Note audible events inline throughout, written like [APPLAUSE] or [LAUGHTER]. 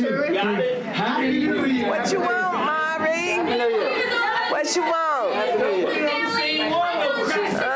two, three. Happy New Year. What you want, Mari? What you want? What's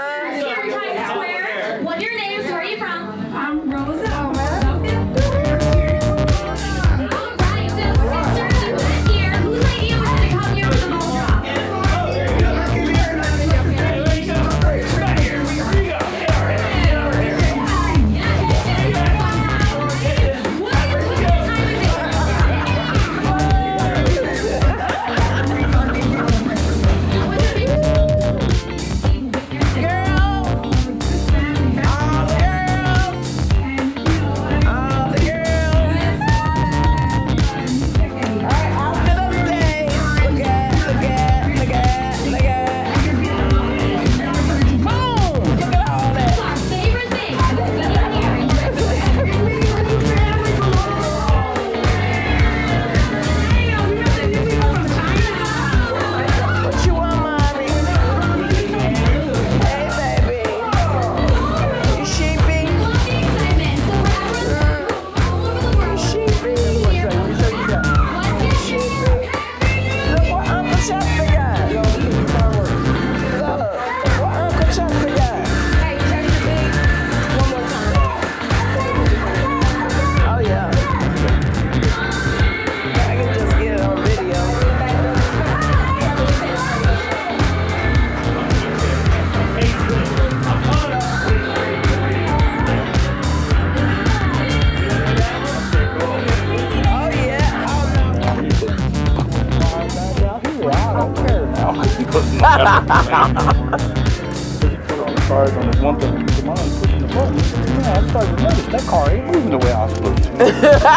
[LAUGHS] All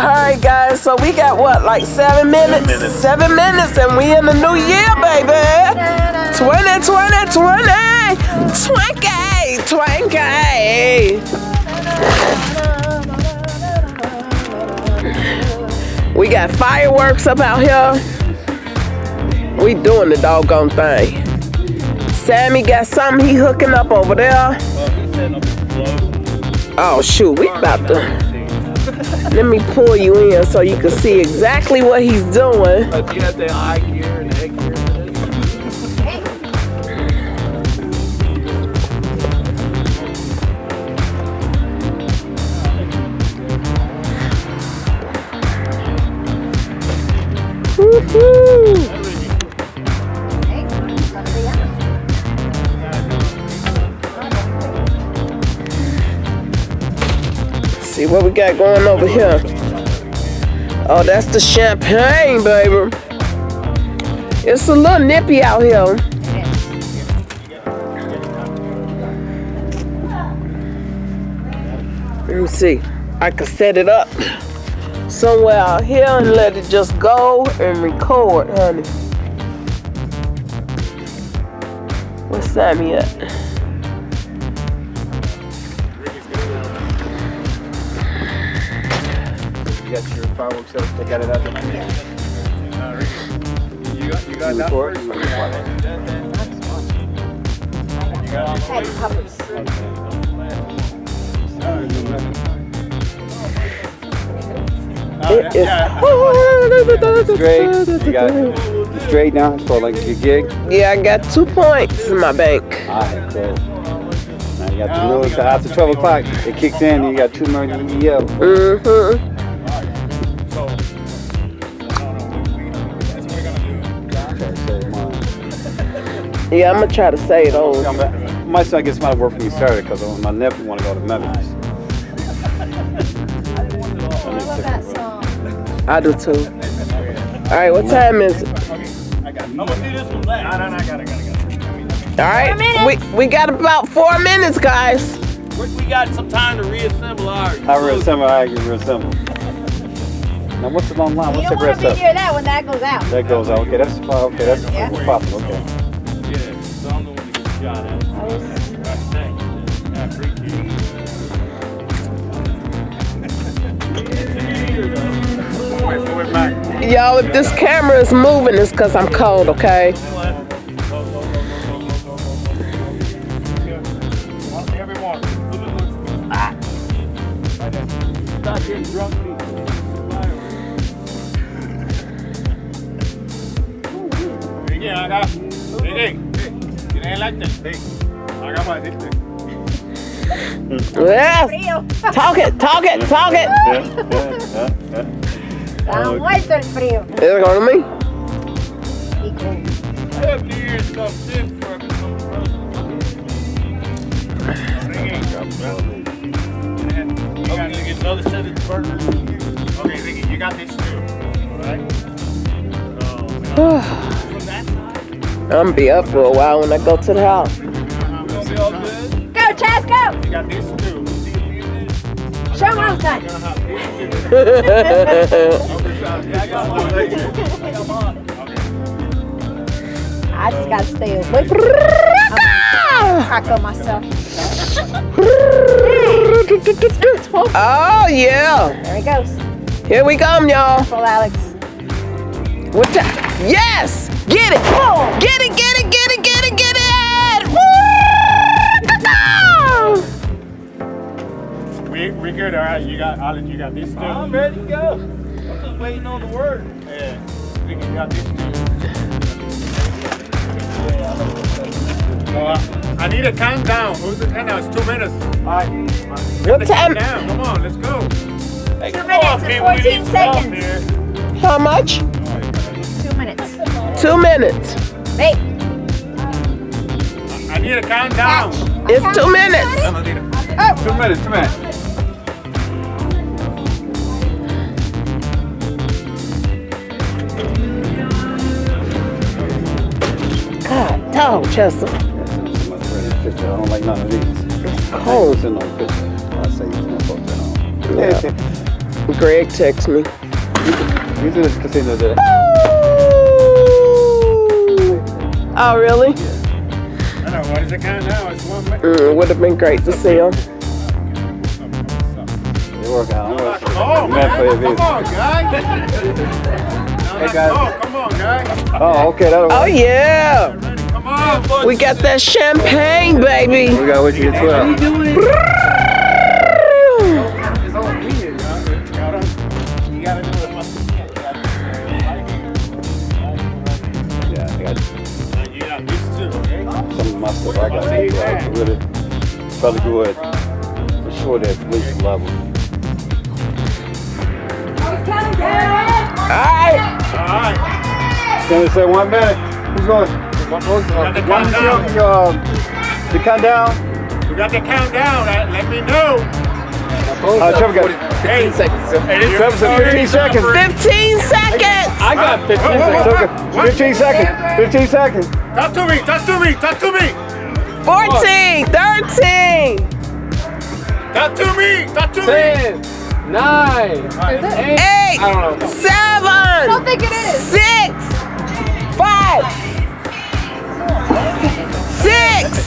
right, guys. So we got what, like seven minutes? minutes. Seven minutes, and we in the new year, baby. 2020, 20, 20. We got fireworks up out here. We doing the doggone thing. Sammy got something he hooking up over there. Oh shoot, we about to. Let me pull you in so you can see exactly what he's doing. Got going over here. Oh, that's the champagne, baby. It's a little nippy out here. Let me see. I could set it up somewhere out here and let it just go and record, honey. Where's Sammy at? Fireworks up. They got it out there. You got, you got You that record? first? It is. Straight. You got you straight now for like your gig. Yeah, I got two points in my bank. Alright, cool. Now you got the notice after 12 o'clock. It kicks in. and You got two more EEO. Mm-hmm. Yeah, I'm gonna try to say those. My son gets my work when you started because my nephew want to go to Memphis. I do too. All right, what time is it? I'm going to do this one last. All right, we we got about four minutes, guys. We got some time to reassemble ours. I reassemble. I can reassemble. Now what's the long line? You What's don't the want rest to be of? near that when that goes out. That goes out. Okay, that's fine. Okay, that's Yeah. we're. Okay. I appreciate it. Y'all, if this camera is moving, it's because I'm cold, okay? Everyone. Get drunk people. Ricky, acá. Ricky. Tienes el arte. Sí. Acá para decirte. Yes. Talk it, talk it, talk it. Está muerto el frío. Is it going to me? I have New Year's stuff in for You got to get another set of burgers. Okay, Ricky, you got this too. Alright? [SIGHS] I'm gonna be up for a while when I go to the house. it's gonna be all good. Go, Chaz, go! You got this too. See if you. Show 'em outside. You're gonna have this too. Yeah, I got mine. I got mine. Okay. I just gotta stay away from taco myself. [LAUGHS] Oh yeah. There he goes. Here we come, y'all. Full Alex. What the? Yes! Get it! Get it, get it, get it, get it, get it! Woo! We we good, all right. You got Alan, you got this too. I'm ready to go. I'm just waiting on the word. Yeah, we you got this too. So, uh, I need a countdown. Who's the countdown? It's two minutes. All right. What The time? countdown. Come on, let's go. Hey, Two minutes on, and 14 need some help seconds. How much? Two minutes. Two. Wait. I need a countdown. It's two minutes. Two minutes, two minutes. God, dog, Chester. I don't like none of these. Cold. It's in no picture. I say it's not supposed to know. Greg text me. These are the casinos that Oh, really? I know, what is the countdown? It's one minute. Mm, would have been great to see him. they work out. I'm Come on, Mad for your. Come on, guy. [LAUGHS] Hey, guys. Oh, come on, guy. Oh, okay, that'll Oh, work. yeah. Ready? Come on. We got that champagne, baby. We gotta wait till you get 12. Okay? some of my stuff I got to do. I really probably go ahead for sure that weight level. All right. All right. Can we say one minute? Who's going? Got the One countdown. minute, um, the countdown. We got the countdown. Uh, Let me know. Uh, Trevor got Hey, Hey, this Trevor said 15 seconds. 15 seconds. I got 15 Whoa, whoa, seconds. 15 seconds. 15 seconds. Talk to me. Talk to me. Talk to me. 14, 13, Talk to me. Talk to me. 10, 9, 8. 8, I don't know. 7, I don't think it is. 6, 5, 6,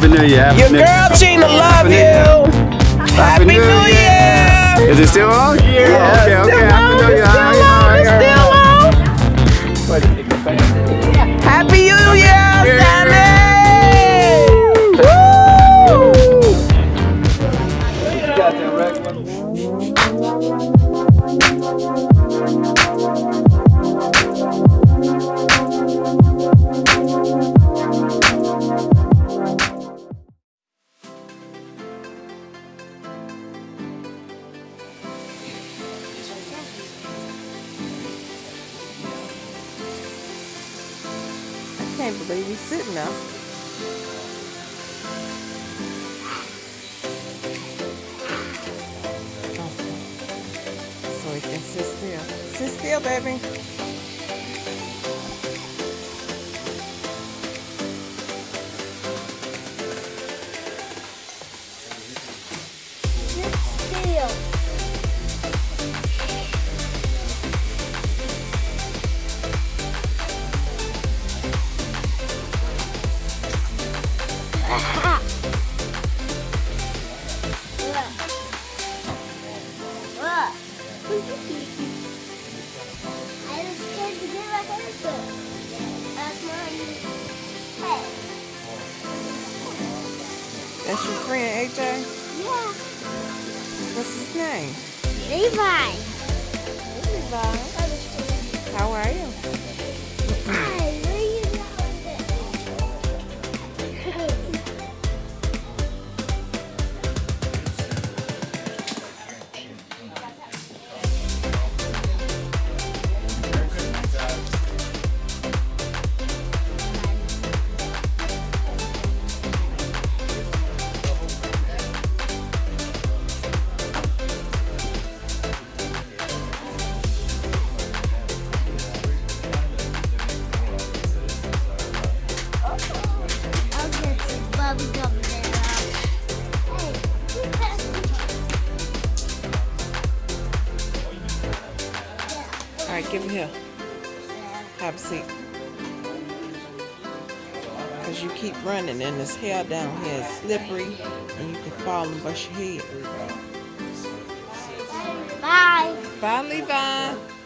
Happy New Year. Happy Your New girl Gina love you. Happy New New Year. Is it still on? Yeah. Okay, okay. Happy New Year. it's still on, it's still on. Still, [LAUGHS] baby. I That's your friend, AJ? Yeah. What's his name? Levi. Levi. How are you? Because you keep running and this hair down here is slippery and you can fall and bust your head. Bye. Bye, Levi.